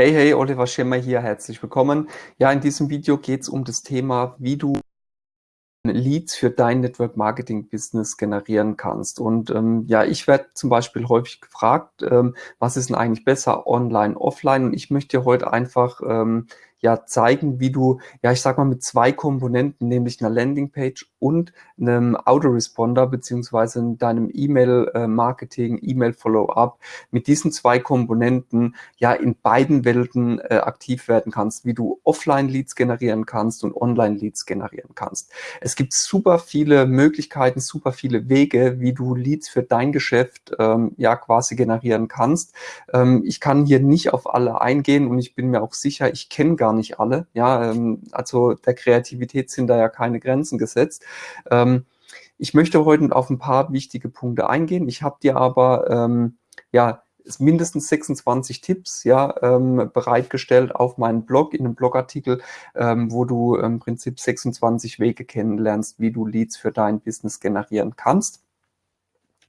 Hey, hey, Oliver Schirmer hier, herzlich willkommen. Ja, in diesem Video geht es um das Thema, wie du Leads für dein Network Marketing Business generieren kannst. Und ähm, ja, ich werde zum Beispiel häufig gefragt, ähm, was ist denn eigentlich besser, online, offline? Und ich möchte dir heute einfach ähm, ja zeigen, wie du, ja, ich sag mal, mit zwei Komponenten, nämlich einer Landingpage und einem Autoresponder, beziehungsweise in deinem E-Mail-Marketing, E-Mail-Follow-up, mit diesen zwei Komponenten ja in beiden Welten äh, aktiv werden kannst, wie du Offline-Leads generieren kannst und Online-Leads generieren kannst. Es gibt super viele Möglichkeiten, super viele Wege, wie du Leads für dein Geschäft ähm, ja quasi generieren kannst. Ähm, ich kann hier nicht auf alle eingehen und ich bin mir auch sicher, ich kenne gar gar nicht alle. Ja, ähm, also der Kreativität sind da ja keine Grenzen gesetzt. Ähm, ich möchte heute auf ein paar wichtige Punkte eingehen. Ich habe dir aber ähm, ja mindestens 26 Tipps ja ähm, bereitgestellt auf meinen Blog in einem Blogartikel, ähm, wo du im Prinzip 26 Wege kennenlernst, wie du Leads für dein Business generieren kannst.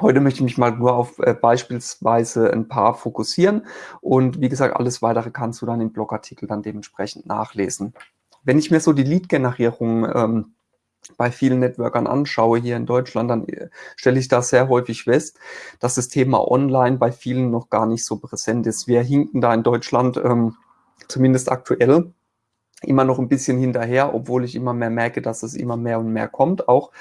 Heute möchte ich mich mal nur auf äh, beispielsweise ein paar fokussieren und wie gesagt, alles weitere kannst du dann im Blogartikel dann dementsprechend nachlesen. Wenn ich mir so die Lead-Generierung ähm, bei vielen Networkern anschaue hier in Deutschland, dann äh, stelle ich da sehr häufig fest, dass das Thema Online bei vielen noch gar nicht so präsent ist. Wir hinken da in Deutschland ähm, zumindest aktuell immer noch ein bisschen hinterher, obwohl ich immer mehr merke, dass es immer mehr und mehr kommt. Auch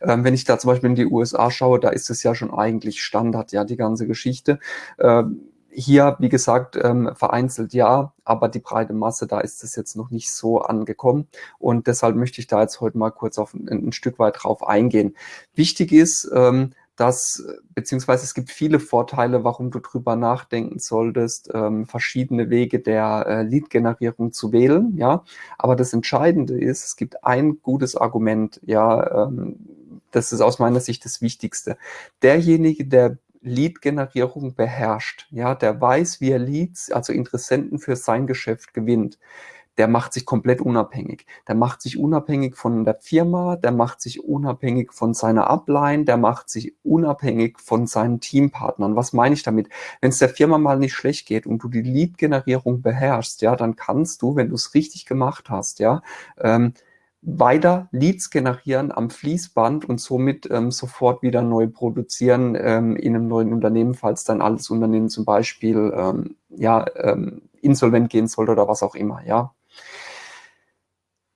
ähm, wenn ich da zum Beispiel in die USA schaue, da ist es ja schon eigentlich Standard, ja, die ganze Geschichte. Ähm, hier, wie gesagt, ähm, vereinzelt ja, aber die breite Masse, da ist es jetzt noch nicht so angekommen. Und deshalb möchte ich da jetzt heute mal kurz auf ein, ein Stück weit drauf eingehen. Wichtig ist, ähm, dass, beziehungsweise es gibt viele Vorteile, warum du drüber nachdenken solltest, ähm, verschiedene Wege der äh, Lead-Generierung zu wählen, ja. Aber das Entscheidende ist, es gibt ein gutes Argument, ja, ähm, das ist aus meiner Sicht das Wichtigste. Derjenige, der Lead-Generierung beherrscht, ja, der weiß, wie er Leads, also Interessenten für sein Geschäft gewinnt, der macht sich komplett unabhängig. Der macht sich unabhängig von der Firma, der macht sich unabhängig von seiner Upline, der macht sich unabhängig von seinen Teampartnern. Was meine ich damit? Wenn es der Firma mal nicht schlecht geht und du die Lead-Generierung beherrschst, ja, dann kannst du, wenn du es richtig gemacht hast, ja, ähm, weiter Leads generieren am Fließband und somit ähm, sofort wieder neu produzieren ähm, in einem neuen Unternehmen, falls dann alles Unternehmen zum Beispiel ähm, ja, ähm, insolvent gehen sollte oder was auch immer. Ja,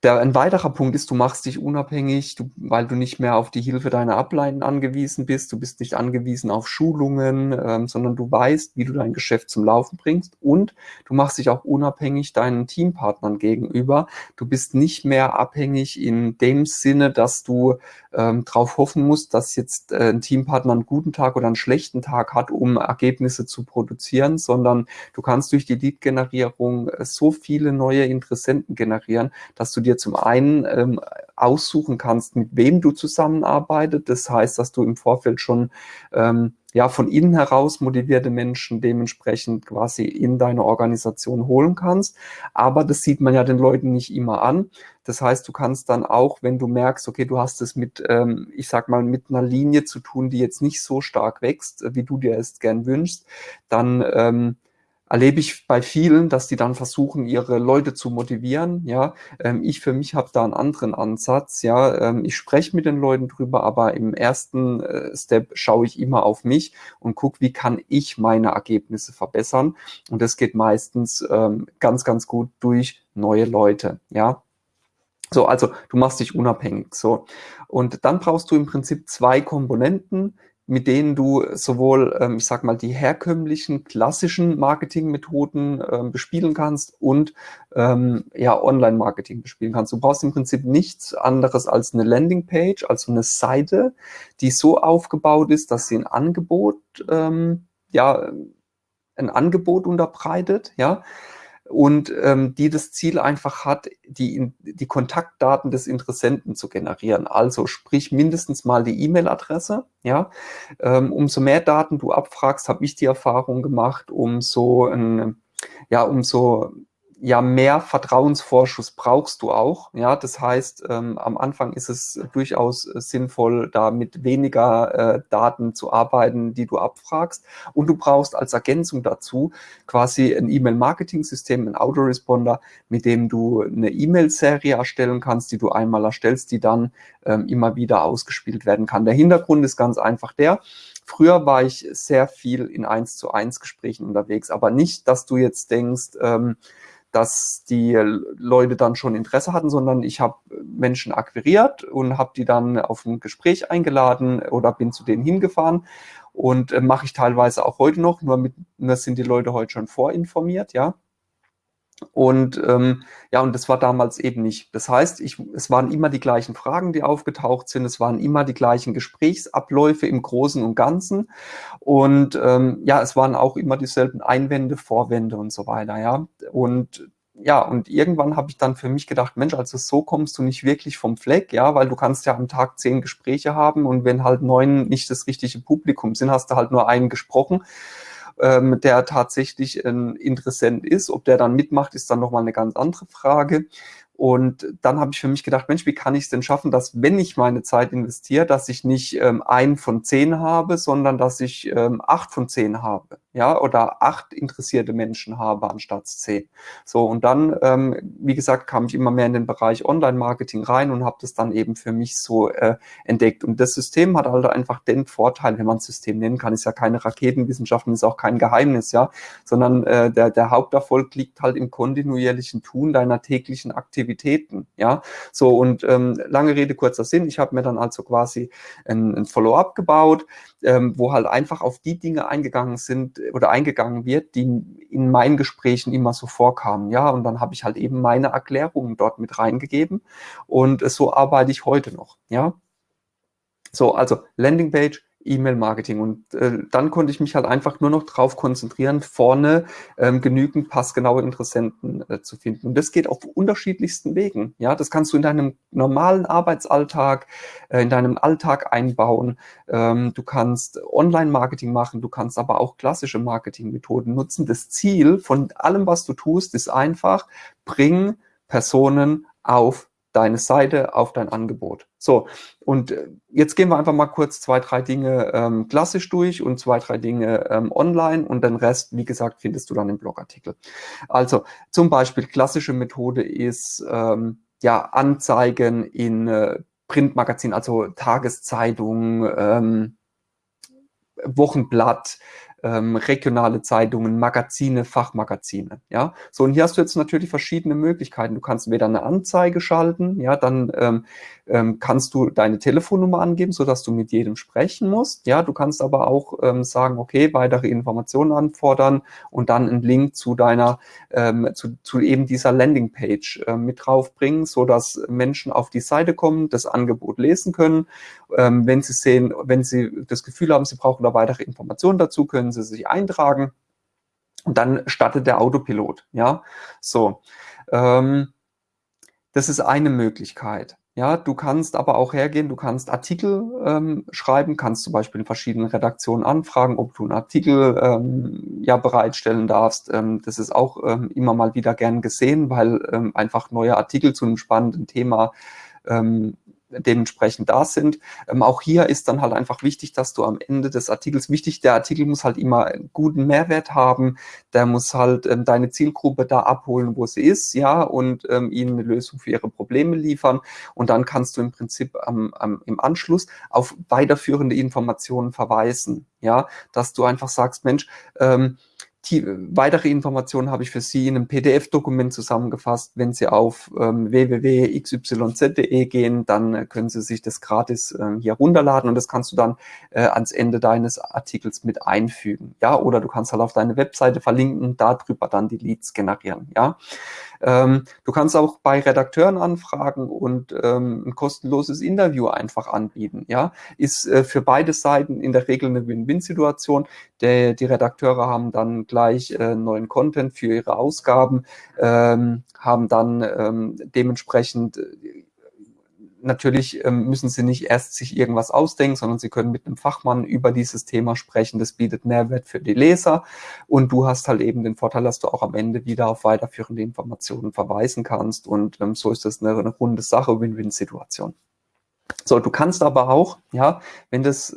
der, ein weiterer Punkt ist, du machst dich unabhängig, du, weil du nicht mehr auf die Hilfe deiner Ableiten angewiesen bist. Du bist nicht angewiesen auf Schulungen, ähm, sondern du weißt, wie du dein Geschäft zum Laufen bringst. Und du machst dich auch unabhängig deinen Teampartnern gegenüber. Du bist nicht mehr abhängig in dem Sinne, dass du ähm, darauf hoffen musst, dass jetzt äh, ein Teampartner einen guten Tag oder einen schlechten Tag hat, um Ergebnisse zu produzieren, sondern du kannst durch die Lead-Generierung äh, so viele neue Interessenten generieren, dass du dir dir zum einen ähm, aussuchen kannst, mit wem du zusammenarbeitest. Das heißt, dass du im Vorfeld schon ähm, ja von innen heraus motivierte Menschen dementsprechend quasi in deine Organisation holen kannst. Aber das sieht man ja den Leuten nicht immer an. Das heißt, du kannst dann auch, wenn du merkst, okay, du hast es mit, ähm, ich sag mal, mit einer Linie zu tun, die jetzt nicht so stark wächst, wie du dir es gern wünschst, dann ähm, erlebe ich bei vielen, dass die dann versuchen, ihre Leute zu motivieren. Ja, ähm, ich für mich habe da einen anderen Ansatz. Ja, ähm, ich spreche mit den Leuten drüber, aber im ersten äh, Step schaue ich immer auf mich und gucke, wie kann ich meine Ergebnisse verbessern. Und das geht meistens ähm, ganz, ganz gut durch neue Leute. Ja, so, also du machst dich unabhängig. So. Und dann brauchst du im Prinzip zwei Komponenten, mit denen du sowohl, ähm, ich sag mal, die herkömmlichen klassischen Marketingmethoden ähm, bespielen kannst und ähm, ja, Online-Marketing bespielen kannst. Du brauchst im Prinzip nichts anderes als eine Landingpage, also eine Seite, die so aufgebaut ist, dass sie ein Angebot, ähm, ja, ein Angebot unterbreitet, ja, und ähm, die das Ziel einfach hat, die, die Kontaktdaten des Interessenten zu generieren. Also sprich mindestens mal die E-Mail-Adresse. Ja, ähm, umso mehr Daten du abfragst, habe ich die Erfahrung gemacht, umso, ein, ja, umso ja, mehr Vertrauensvorschuss brauchst du auch. Ja, das heißt, ähm, am Anfang ist es durchaus äh, sinnvoll, da mit weniger äh, Daten zu arbeiten, die du abfragst. Und du brauchst als Ergänzung dazu quasi ein E-Mail-Marketing-System, ein Autoresponder, mit dem du eine E-Mail-Serie erstellen kannst, die du einmal erstellst, die dann ähm, immer wieder ausgespielt werden kann. Der Hintergrund ist ganz einfach der, Früher war ich sehr viel in eins zu eins Gesprächen unterwegs, aber nicht, dass du jetzt denkst, ähm, dass die Leute dann schon Interesse hatten, sondern ich habe Menschen akquiriert und habe die dann auf ein Gespräch eingeladen oder bin zu denen hingefahren und äh, mache ich teilweise auch heute noch, nur, mit, nur sind die Leute heute schon vorinformiert, ja. Und ähm, ja, und das war damals eben nicht. Das heißt, ich, es waren immer die gleichen Fragen, die aufgetaucht sind. Es waren immer die gleichen Gesprächsabläufe im Großen und Ganzen. Und ähm, ja, es waren auch immer dieselben Einwände, Vorwände und so weiter. Ja, und ja, und irgendwann habe ich dann für mich gedacht, Mensch, also so kommst du nicht wirklich vom Fleck, ja, weil du kannst ja am Tag zehn Gespräche haben und wenn halt neun nicht das richtige Publikum sind, hast du halt nur einen gesprochen ähm, der tatsächlich ein Interessent ist. Ob der dann mitmacht, ist dann nochmal eine ganz andere Frage. Und dann habe ich für mich gedacht, Mensch, wie kann ich es denn schaffen, dass wenn ich meine Zeit investiere, dass ich nicht ähm, ein von zehn habe, sondern dass ich ähm, acht von zehn habe ja, oder acht interessierte Menschen habe anstatt zehn. So, und dann, ähm, wie gesagt, kam ich immer mehr in den Bereich Online-Marketing rein und habe das dann eben für mich so äh, entdeckt. Und das System hat halt einfach den Vorteil, wenn man es System nennen kann, ist ja keine Raketenwissenschaft und ist auch kein Geheimnis, ja, sondern äh, der, der Haupterfolg liegt halt im kontinuierlichen Tun deiner täglichen Aktivitäten, ja. So, und ähm, lange Rede, kurzer Sinn, ich habe mir dann also quasi ein, ein Follow-up gebaut, ähm, wo halt einfach auf die Dinge eingegangen sind, oder eingegangen wird, die in meinen Gesprächen immer so vorkamen. Ja, und dann habe ich halt eben meine Erklärungen dort mit reingegeben und so arbeite ich heute noch. Ja, so, also Landingpage, E-Mail-Marketing. Und äh, dann konnte ich mich halt einfach nur noch darauf konzentrieren, vorne ähm, genügend passgenaue Interessenten äh, zu finden. Und das geht auf unterschiedlichsten Wegen. Ja, das kannst du in deinem normalen Arbeitsalltag, äh, in deinem Alltag einbauen. Ähm, du kannst Online-Marketing machen, du kannst aber auch klassische Marketingmethoden nutzen. Das Ziel von allem, was du tust, ist einfach, bring Personen auf deine Seite, auf dein Angebot. So, und äh, jetzt gehen wir einfach mal kurz zwei, drei Dinge ähm, klassisch durch und zwei, drei Dinge ähm, online und den Rest, wie gesagt, findest du dann im Blogartikel. Also zum Beispiel klassische Methode ist ähm, ja Anzeigen in äh, Printmagazin, also Tageszeitung, ähm, Wochenblatt, ähm, regionale Zeitungen, Magazine, Fachmagazine. Ja, so und hier hast du jetzt natürlich verschiedene Möglichkeiten. Du kannst weder eine Anzeige schalten, ja, dann ähm, ähm, kannst du deine Telefonnummer angeben, so dass du mit jedem sprechen musst. Ja, du kannst aber auch ähm, sagen, okay, weitere Informationen anfordern und dann einen Link zu deiner, ähm, zu, zu eben dieser Landingpage äh, mit draufbringen, so dass Menschen auf die Seite kommen, das Angebot lesen können. Ähm, wenn sie sehen, wenn sie das Gefühl haben, sie brauchen da weitere Informationen dazu, können sie sich eintragen. Und dann startet der Autopilot. Ja, so. Ähm, das ist eine Möglichkeit. Ja, du kannst aber auch hergehen, du kannst Artikel ähm, schreiben, kannst zum Beispiel in verschiedenen Redaktionen anfragen, ob du einen Artikel ähm, ja bereitstellen darfst. Ähm, das ist auch ähm, immer mal wieder gern gesehen, weil ähm, einfach neue Artikel zu einem spannenden Thema ähm, dementsprechend da sind. Ähm, auch hier ist dann halt einfach wichtig, dass du am Ende des Artikels, wichtig, der Artikel muss halt immer einen guten Mehrwert haben, der muss halt ähm, deine Zielgruppe da abholen, wo sie ist, ja, und ähm, ihnen eine Lösung für ihre Probleme liefern. Und dann kannst du im Prinzip am, am, im Anschluss auf weiterführende Informationen verweisen, ja, dass du einfach sagst, Mensch, ähm, die, weitere Informationen habe ich für Sie in einem PDF-Dokument zusammengefasst. Wenn Sie auf ähm, www.xyz.de gehen, dann äh, können Sie sich das gratis äh, hier runterladen und das kannst du dann äh, ans Ende deines Artikels mit einfügen. Ja, oder du kannst halt auf deine Webseite verlinken, darüber dann die Leads generieren. Ja, ähm, du kannst auch bei Redakteuren anfragen und ähm, ein kostenloses Interview einfach anbieten. Ja, ist äh, für beide Seiten in der Regel eine Win-Win-Situation. Die Redakteure haben dann gleich äh, neuen Content für ihre Ausgaben, ähm, haben dann ähm, dementsprechend äh, natürlich ähm, müssen Sie nicht erst sich irgendwas ausdenken, sondern Sie können mit einem Fachmann über dieses Thema sprechen. Das bietet Mehrwert für die Leser und du hast halt eben den Vorteil, dass du auch am Ende wieder auf weiterführende Informationen verweisen kannst und ähm, so ist das eine, eine runde Sache, Win-Win-Situation. So, du kannst aber auch, ja, wenn das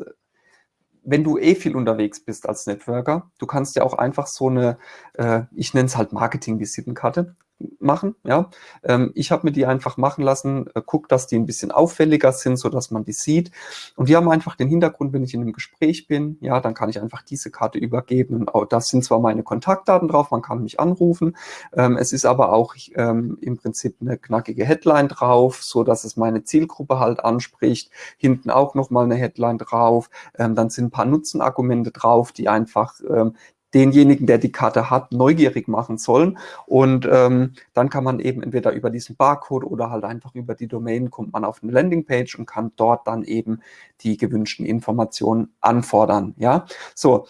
wenn du eh viel unterwegs bist als Networker, du kannst ja auch einfach so eine, äh, ich nenne es halt Marketing-Visitenkarte, machen. Ja, ähm, ich habe mir die einfach machen lassen, äh, guck, dass die ein bisschen auffälliger sind, so dass man die sieht. Und die haben einfach den Hintergrund, wenn ich in einem Gespräch bin, ja, dann kann ich einfach diese Karte übergeben. Und auch, das sind zwar meine Kontaktdaten drauf, man kann mich anrufen. Ähm, es ist aber auch ähm, im Prinzip eine knackige Headline drauf, so dass es meine Zielgruppe halt anspricht. Hinten auch noch mal eine Headline drauf. Ähm, dann sind ein paar Nutzenargumente drauf, die einfach ähm, denjenigen, der die Karte hat, neugierig machen sollen. Und ähm, dann kann man eben entweder über diesen Barcode oder halt einfach über die Domain kommt man auf eine Landingpage und kann dort dann eben die gewünschten Informationen anfordern. Ja, so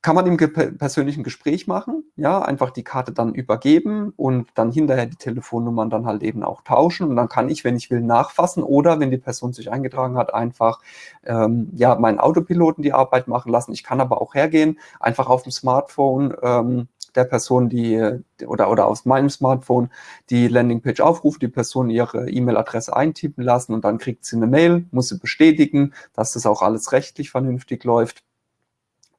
kann man im persönlichen Gespräch machen, ja, einfach die Karte dann übergeben und dann hinterher die Telefonnummern dann halt eben auch tauschen und dann kann ich, wenn ich will, nachfassen oder wenn die Person sich eingetragen hat, einfach ähm, ja meinen Autopiloten die Arbeit machen lassen. Ich kann aber auch hergehen, einfach auf dem Smartphone ähm, der Person, die oder oder aus meinem Smartphone die Landingpage aufruft, die Person ihre E-Mail-Adresse eintippen lassen und dann kriegt sie eine Mail, muss sie bestätigen, dass das auch alles rechtlich vernünftig läuft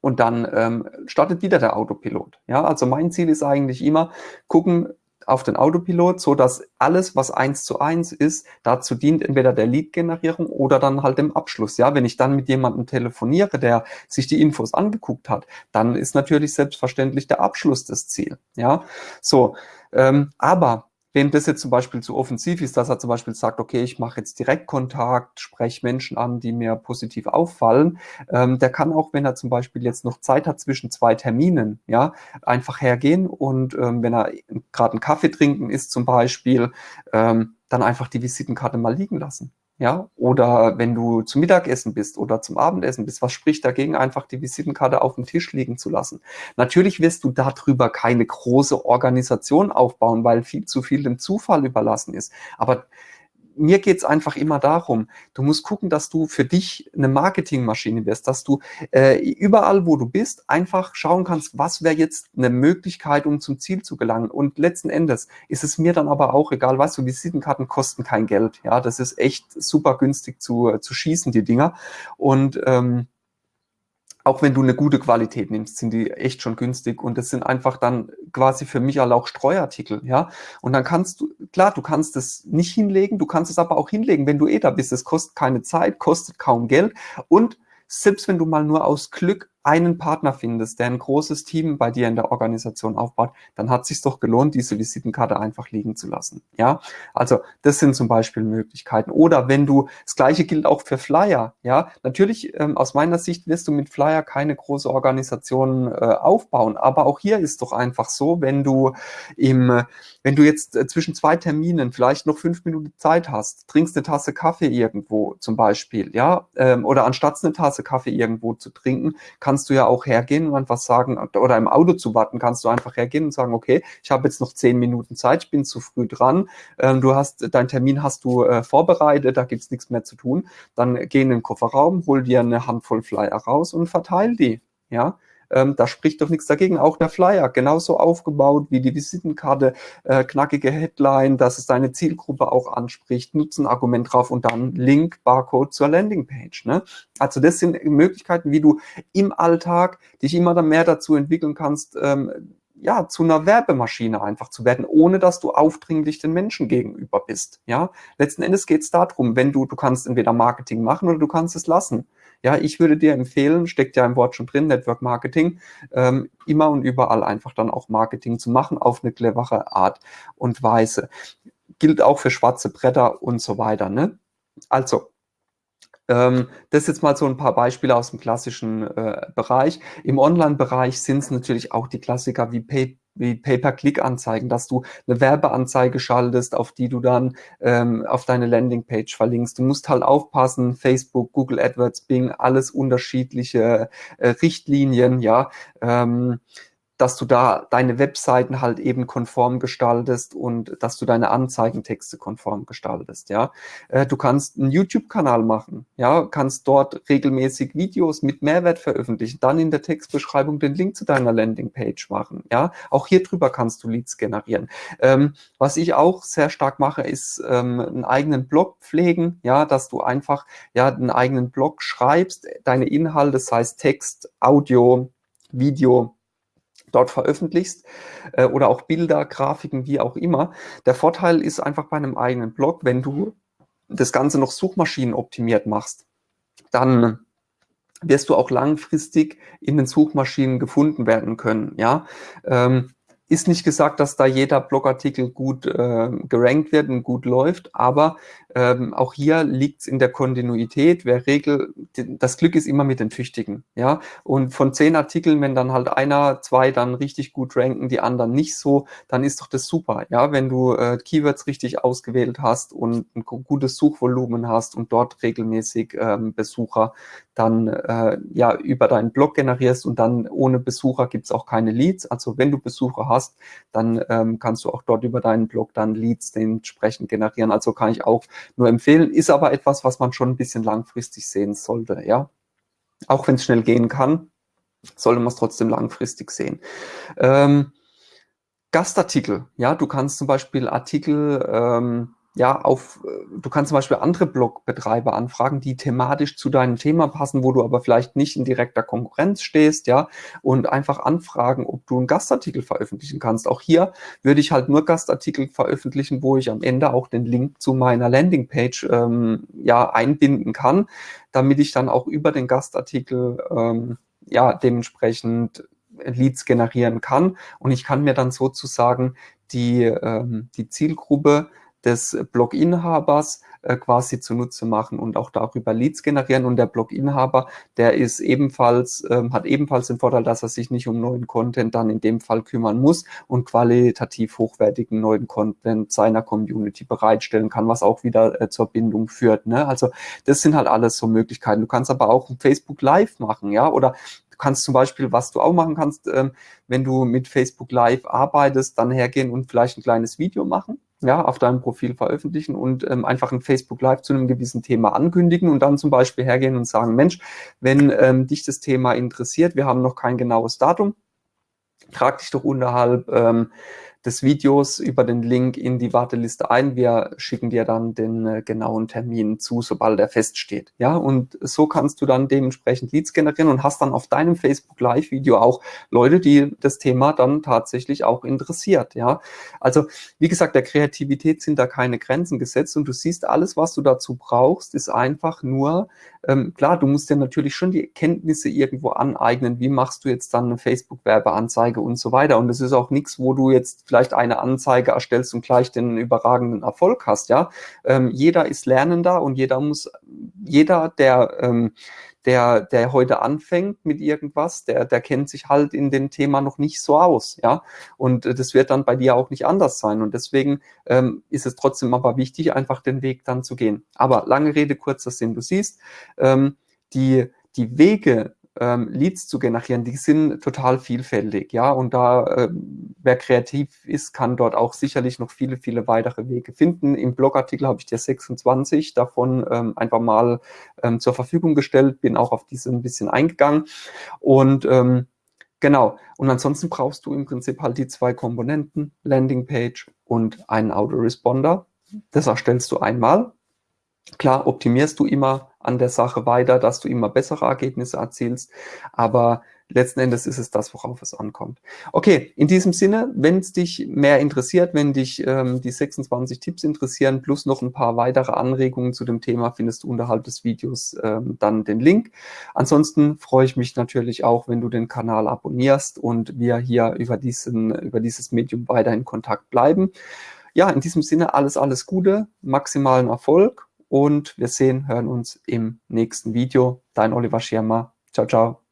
und dann ähm, startet wieder der Autopilot. Ja, also mein Ziel ist eigentlich immer, gucken auf den Autopilot, so dass alles, was eins zu eins ist, dazu dient, entweder der Lead-Generierung oder dann halt dem Abschluss. Ja, wenn ich dann mit jemandem telefoniere, der sich die Infos angeguckt hat, dann ist natürlich selbstverständlich der Abschluss das Ziel. Ja, so, ähm, aber wenn das jetzt zum Beispiel zu offensiv ist, dass er zum Beispiel sagt, okay, ich mache jetzt Direktkontakt, spreche Menschen an, die mir positiv auffallen, ähm, der kann auch, wenn er zum Beispiel jetzt noch Zeit hat zwischen zwei Terminen, ja, einfach hergehen und ähm, wenn er gerade einen Kaffee trinken ist zum Beispiel, ähm, dann einfach die Visitenkarte mal liegen lassen. Ja, oder wenn du zum Mittagessen bist oder zum Abendessen bist, was spricht dagegen, einfach die Visitenkarte auf dem Tisch liegen zu lassen? Natürlich wirst du darüber keine große Organisation aufbauen, weil viel zu viel dem Zufall überlassen ist. Aber mir geht's einfach immer darum, du musst gucken, dass du für dich eine Marketingmaschine wirst, dass du äh, überall, wo du bist, einfach schauen kannst, was wäre jetzt eine Möglichkeit, um zum Ziel zu gelangen. Und letzten Endes ist es mir dann aber auch egal, weißt du, Visitenkarten kosten kein Geld. Ja, das ist echt super günstig zu, zu schießen, die Dinger. Und ähm, auch wenn du eine gute Qualität nimmst, sind die echt schon günstig und das sind einfach dann quasi für mich auch Streuartikel, ja. Und dann kannst du, klar, du kannst es nicht hinlegen, du kannst es aber auch hinlegen, wenn du eh da bist. Es kostet keine Zeit, kostet kaum Geld und selbst wenn du mal nur aus Glück einen Partner findest, der ein großes Team bei dir in der Organisation aufbaut, dann hat es sich doch gelohnt, diese Visitenkarte einfach liegen zu lassen. Ja, also das sind zum Beispiel Möglichkeiten. Oder wenn du, das gleiche gilt auch für Flyer. Ja, natürlich ähm, aus meiner Sicht wirst du mit Flyer keine große Organisation äh, aufbauen, aber auch hier ist doch einfach so, wenn du im, wenn du jetzt äh, zwischen zwei Terminen vielleicht noch fünf Minuten Zeit hast, trinkst eine Tasse Kaffee irgendwo zum Beispiel, ja, ähm, oder anstatt eine Tasse Kaffee irgendwo zu trinken, kannst du ja auch hergehen und einfach sagen, oder im Auto zu warten, kannst du einfach hergehen und sagen, okay, ich habe jetzt noch zehn Minuten Zeit, ich bin zu früh dran, ähm, du hast, dein Termin hast du äh, vorbereitet, da gibt's nichts mehr zu tun, dann geh in den Kofferraum, hol dir eine Handvoll Flyer raus und verteil die, ja, ähm, da spricht doch nichts dagegen. Auch der Flyer, genauso aufgebaut wie die Visitenkarte, äh, knackige Headline, dass es deine Zielgruppe auch anspricht, Nutzenargument drauf und dann Link, Barcode zur Landingpage. Ne? Also das sind Möglichkeiten, wie du im Alltag dich immer dann mehr dazu entwickeln kannst, ähm, ja, zu einer Werbemaschine einfach zu werden, ohne dass du aufdringlich den Menschen gegenüber bist. Ja, letzten Endes geht es darum, wenn du, du kannst entweder Marketing machen oder du kannst es lassen. Ja, ich würde dir empfehlen, steckt ja im Wort schon drin, Network Marketing, ähm, immer und überall einfach dann auch Marketing zu machen auf eine clevere Art und Weise. Gilt auch für schwarze Bretter und so weiter. Ne? Also, das jetzt mal so ein paar Beispiele aus dem klassischen äh, Bereich. Im Online-Bereich sind es natürlich auch die Klassiker wie Pay wie Pay-per-Click-Anzeigen, dass du eine Werbeanzeige schaltest, auf die du dann ähm, auf deine Landingpage verlinkst. Du musst halt aufpassen, Facebook, Google AdWords, Bing, alles unterschiedliche äh, Richtlinien, ja. Ähm, dass du da deine Webseiten halt eben konform gestaltest und dass du deine Anzeigentexte konform gestaltest, ja. Äh, du kannst einen YouTube-Kanal machen, ja, kannst dort regelmäßig Videos mit Mehrwert veröffentlichen, dann in der Textbeschreibung den Link zu deiner Landingpage machen, ja. Auch hier drüber kannst du Leads generieren. Ähm, was ich auch sehr stark mache, ist ähm, einen eigenen Blog pflegen, ja, dass du einfach ja einen eigenen Blog schreibst, deine Inhalte, das heißt Text, Audio, Video, dort veröffentlichst äh, oder auch Bilder, Grafiken, wie auch immer. Der Vorteil ist einfach bei einem eigenen Blog, wenn du das Ganze noch suchmaschinenoptimiert machst, dann wirst du auch langfristig in den Suchmaschinen gefunden werden können. Ja, ähm, ist nicht gesagt, dass da jeder Blogartikel gut äh, gerankt wird und gut läuft, aber ähm, auch hier liegt es in der Kontinuität. Wer Regel, das Glück ist immer mit den Tüchtigen, ja. Und von zehn Artikeln, wenn dann halt einer, zwei dann richtig gut ranken, die anderen nicht so, dann ist doch das super, ja. Wenn du äh, Keywords richtig ausgewählt hast und ein gutes Suchvolumen hast und dort regelmäßig ähm, Besucher dann äh, ja über deinen Blog generierst und dann ohne Besucher gibt's auch keine Leads. Also wenn du Besucher hast, dann ähm, kannst du auch dort über deinen Blog dann Leads entsprechend generieren. Also kann ich auch nur empfehlen, ist aber etwas, was man schon ein bisschen langfristig sehen sollte, ja. Auch wenn es schnell gehen kann, sollte man es trotzdem langfristig sehen. Ähm, Gastartikel, ja, du kannst zum Beispiel Artikel ähm, ja, auf, äh, du kannst zum Beispiel andere Blogbetreiber anfragen, die thematisch zu deinem Thema passen, wo du aber vielleicht nicht in direkter Konkurrenz stehst, ja, und einfach anfragen, ob du einen Gastartikel veröffentlichen kannst. Auch hier würde ich halt nur Gastartikel veröffentlichen, wo ich am Ende auch den Link zu meiner Landingpage ähm, ja einbinden kann, damit ich dann auch über den Gastartikel ähm, ja dementsprechend Leads generieren kann. Und ich kann mir dann sozusagen die, ähm, die Zielgruppe des Blog-Inhabers äh, quasi zunutze machen und auch darüber Leads generieren. Und der Blog-Inhaber, der ist ebenfalls, ähm, hat ebenfalls den Vorteil, dass er sich nicht um neuen Content dann in dem Fall kümmern muss und qualitativ hochwertigen neuen Content seiner Community bereitstellen kann, was auch wieder äh, zur Bindung führt. Ne? Also das sind halt alles so Möglichkeiten. Du kannst aber auch Facebook Live machen, ja, oder kannst zum Beispiel, was du auch machen kannst, ähm, wenn du mit Facebook Live arbeitest, dann hergehen und vielleicht ein kleines Video machen ja, auf deinem Profil veröffentlichen und ähm, einfach ein Facebook Live zu einem gewissen Thema ankündigen und dann zum Beispiel hergehen und sagen, Mensch, wenn ähm, dich das Thema interessiert, wir haben noch kein genaues Datum, trag dich doch unterhalb ähm, des Videos über den Link in die Warteliste ein. Wir schicken dir dann den äh, genauen Termin zu, sobald er feststeht. Ja, und so kannst du dann dementsprechend Leads generieren und hast dann auf deinem Facebook Live Video auch Leute, die das Thema dann tatsächlich auch interessiert. Ja, also wie gesagt, der Kreativität sind da keine Grenzen gesetzt und du siehst alles, was du dazu brauchst, ist einfach nur ähm, klar, du musst dir natürlich schon die Kenntnisse irgendwo aneignen. Wie machst du jetzt dann eine Facebook-Werbeanzeige und so weiter? Und das ist auch nichts, wo du jetzt vielleicht eine Anzeige erstellst und gleich den überragenden Erfolg hast. Ja, ähm, jeder ist Lernender und jeder muss, jeder, der ähm, der, der heute anfängt mit irgendwas, der, der kennt sich halt in dem Thema noch nicht so aus, ja. Und äh, das wird dann bei dir auch nicht anders sein. Und deswegen ähm, ist es trotzdem aber wichtig, einfach den Weg dann zu gehen. Aber lange Rede, kurzer Sinn. Du siehst, ähm, die, die Wege, ähm, Leads zu generieren, die sind total vielfältig, ja, und da, äh, wer kreativ ist, kann dort auch sicherlich noch viele, viele weitere Wege finden. Im Blogartikel habe ich dir 26 davon ähm, einfach mal ähm, zur Verfügung gestellt, bin auch auf diese ein bisschen eingegangen und ähm, Genau. Und ansonsten brauchst du im Prinzip halt die zwei Komponenten, Landingpage und einen Autoresponder. Das erstellst du einmal. Klar, optimierst du immer an der Sache weiter, dass du immer bessere Ergebnisse erzielst. Aber letzten Endes ist es das, worauf es ankommt. Okay, in diesem Sinne, wenn es dich mehr interessiert, wenn dich ähm, die 26 Tipps interessieren, plus noch ein paar weitere Anregungen zu dem Thema, findest du unterhalb des Videos ähm, dann den Link. Ansonsten freue ich mich natürlich auch, wenn du den Kanal abonnierst und wir hier über, diesen, über dieses Medium weiter in Kontakt bleiben. Ja, in diesem Sinne alles, alles Gute, maximalen Erfolg und wir sehen, hören uns im nächsten Video. Dein Oliver Schirmer. Ciao, ciao.